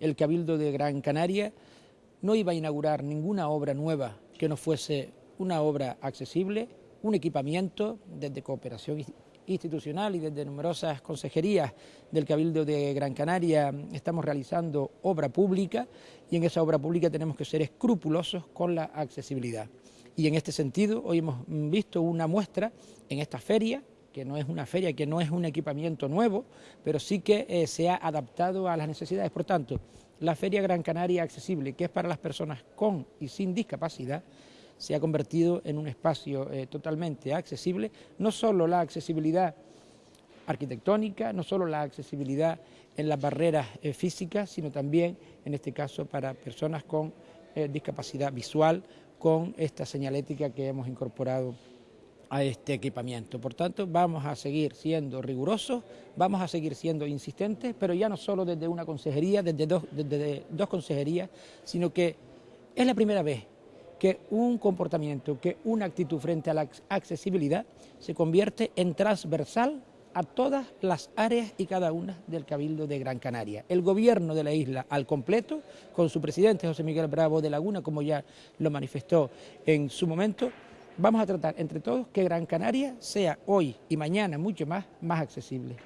el Cabildo de Gran Canaria no iba a inaugurar ninguna obra nueva que no fuese una obra accesible, un equipamiento desde cooperación institucional y desde numerosas consejerías del Cabildo de Gran Canaria estamos realizando obra pública y en esa obra pública tenemos que ser escrupulosos con la accesibilidad. Y en este sentido hoy hemos visto una muestra en esta feria que no es una feria, que no es un equipamiento nuevo, pero sí que eh, se ha adaptado a las necesidades. Por tanto, la Feria Gran Canaria Accesible, que es para las personas con y sin discapacidad, se ha convertido en un espacio eh, totalmente accesible, no solo la accesibilidad arquitectónica, no solo la accesibilidad en las barreras eh, físicas, sino también, en este caso, para personas con discapacidad visual, con esta señalética que hemos incorporado a este equipamiento. Por tanto, vamos a seguir siendo rigurosos, vamos a seguir siendo insistentes, pero ya no solo desde una consejería, desde dos, consejerías, sino que es la primera vez que un comportamiento, que una actitud frente a la accesibilidad se convierte en transversal a todas las áreas y cada una del Cabildo de Gran Canaria. El gobierno de la isla al completo, con su presidente José Miguel Bravo de Laguna, como ya lo manifestó en su momento, vamos a tratar entre todos que Gran Canaria sea hoy y mañana mucho más, más accesible.